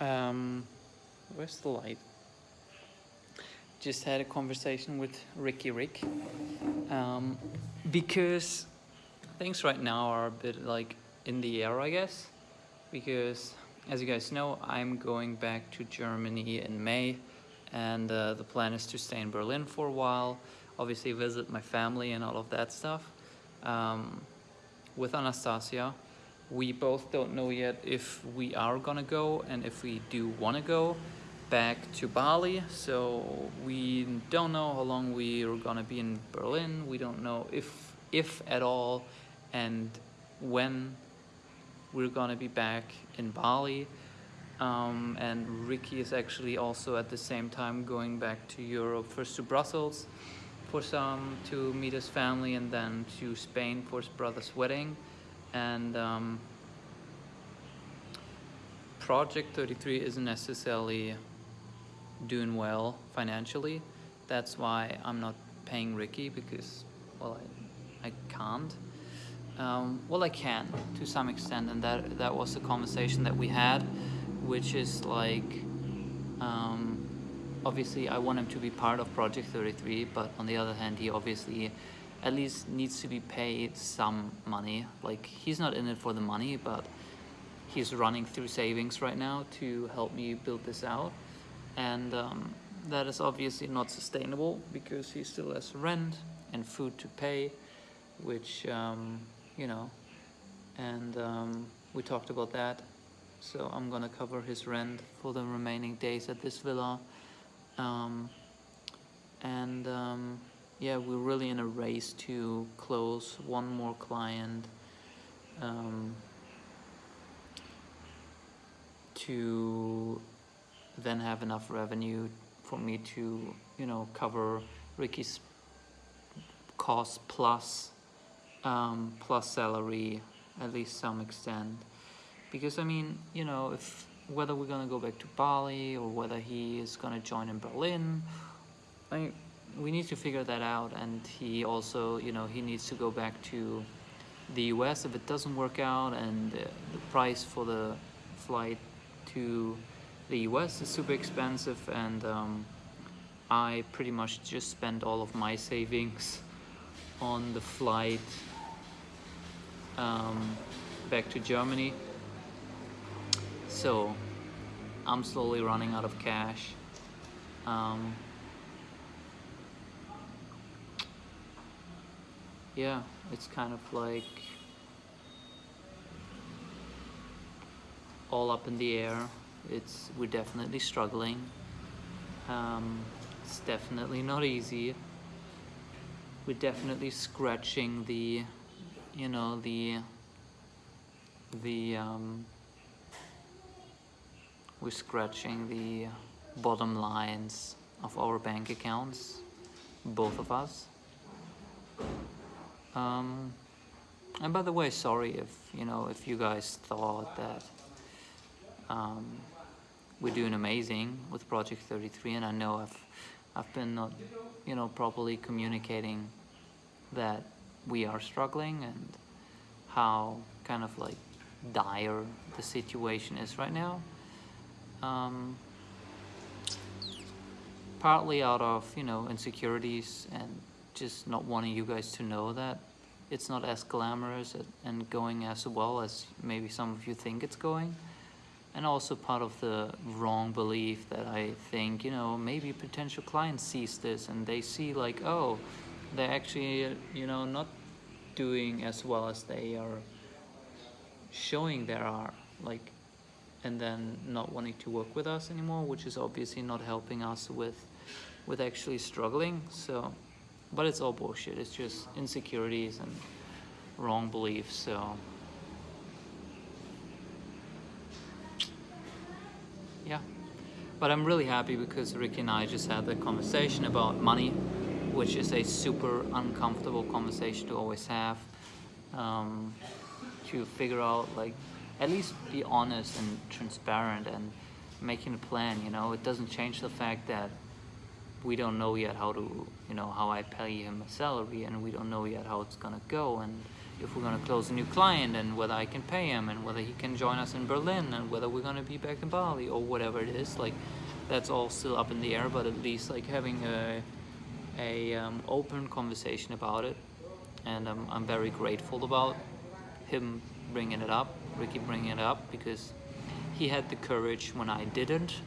Um, where's the light? Just had a conversation with Ricky Rick. Um, because things right now are a bit like in the air, I guess. Because as you guys know, I'm going back to Germany in May and uh, the plan is to stay in Berlin for a while, obviously visit my family and all of that stuff. Um, with Anastasia, we both don't know yet if we are gonna go and if we do wanna go back to Bali. So we don't know how long we are gonna be in Berlin. We don't know if, if at all, and when we're gonna be back in Bali. Um, and Ricky is actually also at the same time going back to Europe, first to Brussels for some to meet his family and then to Spain for his brother's wedding. And um, Project 33 isn't necessarily doing well financially. That's why I'm not paying Ricky because, well, I, I can't. Um, well, I can to some extent, and that that was the conversation that we had which is like um, obviously I want him to be part of Project 33 but on the other hand he obviously at least needs to be paid some money. Like he's not in it for the money but he's running through savings right now to help me build this out. And um, that is obviously not sustainable because he still has rent and food to pay which um, you know and um, we talked about that. So I'm gonna cover his rent for the remaining days at this villa. Um, and um, yeah we're really in a race to close one more client um, to then have enough revenue for me to you know cover Ricky's cost plus um, plus salary at least some extent. Because I mean, you know, if whether we're gonna go back to Bali or whether he is gonna join in Berlin, I we need to figure that out. And he also, you know, he needs to go back to the U.S. if it doesn't work out, and uh, the price for the flight to the U.S. is super expensive, and um, I pretty much just spent all of my savings on the flight um, back to Germany so I'm slowly running out of cash um, yeah it's kind of like all up in the air. It's we're definitely struggling. Um, it's definitely not easy. We're definitely scratching the you know the the um, we're scratching the bottom lines of our bank accounts, both of us. Um, and by the way, sorry if, you know, if you guys thought that um, we're doing amazing with Project 33 and I know I've, I've been not, you know, properly communicating that we are struggling and how kind of like dire the situation is right now. Um, partly out of you know insecurities and just not wanting you guys to know that it's not as glamorous and going as well as maybe some of you think it's going and also part of the wrong belief that I think you know maybe potential client sees this and they see like oh they're actually you know not doing as well as they are showing there are like and then not wanting to work with us anymore, which is obviously not helping us with with actually struggling. So, but it's all bullshit. It's just insecurities and wrong beliefs. So, yeah. But I'm really happy because Ricky and I just had the conversation about money, which is a super uncomfortable conversation to always have. Um, to figure out like at least be honest and transparent and making a plan you know it doesn't change the fact that we don't know yet how to you know how I pay him a salary and we don't know yet how it's gonna go and if we're gonna close a new client and whether I can pay him and whether he can join us in Berlin and whether we're gonna be back in Bali or whatever it is. Like that's all still up in the air, but at least like having a a um, open conversation about it, and um, I'm very grateful about him bringing it up, Ricky bringing it up because he had the courage when I didn't.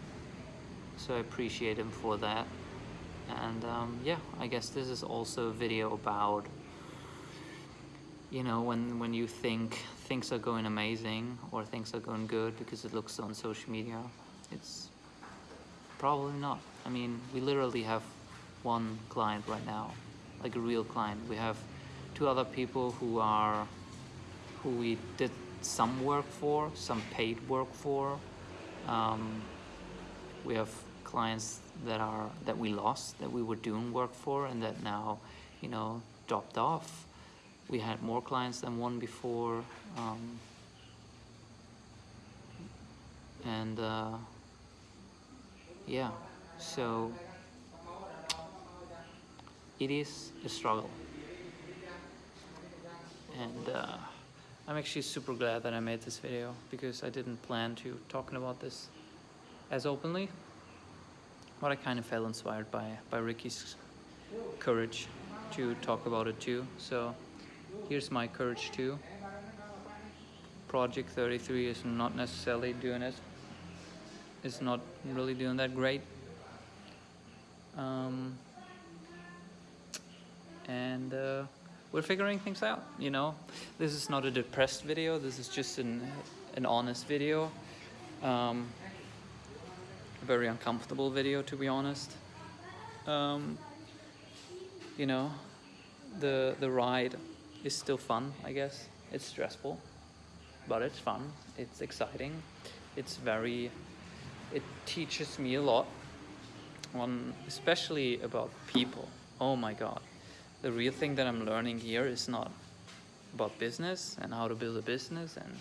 So I appreciate him for that. And um, yeah, I guess this is also a video about you know when when you think things are going amazing or things are going good because it looks on social media it's probably not. I mean we literally have one client right now like a real client. We have two other people who are who we did some work for some paid work for. Um, we have clients that are that we lost that we were doing work for and that now you know dropped off. We had more clients than one before um, and uh, yeah so it is a struggle. And uh, I'm actually super glad that I made this video because I didn't plan to talking about this as openly but I kind of felt inspired by by Ricky's courage to talk about it too so here's my courage too. Project 33 is not necessarily doing it. It's not really doing that great. Um, and uh, we're figuring things out, you know. This is not a depressed video, this is just an, an honest video. Um, very uncomfortable video, to be honest. Um, you know, the, the ride is still fun, I guess. It's stressful, but it's fun. It's exciting. It's very, it teaches me a lot on, especially about people. Oh my God. The real thing that I'm learning here is not about business and how to build a business and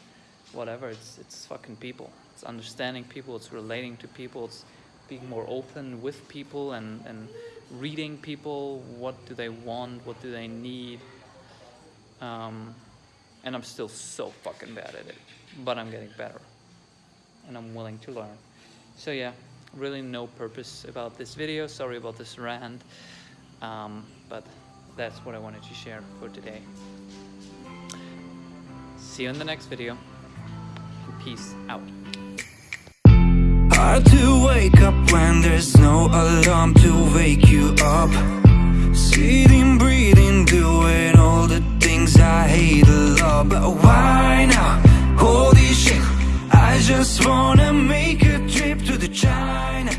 whatever. It's, it's fucking people. It's understanding people. It's relating to people. It's being more open with people and, and reading people. What do they want? What do they need? Um, and I'm still so fucking bad at it, but I'm getting better and I'm willing to learn. So yeah, really no purpose about this video. Sorry about this rant, um, but that's what I wanted to share for today. See you in the next video. Peace out. Hard to wake up when there's no alarm to wake you up. Sitting, breathing, doing all the things I hate a lot. But why now? Holy shit, I just wanna make a trip to the China.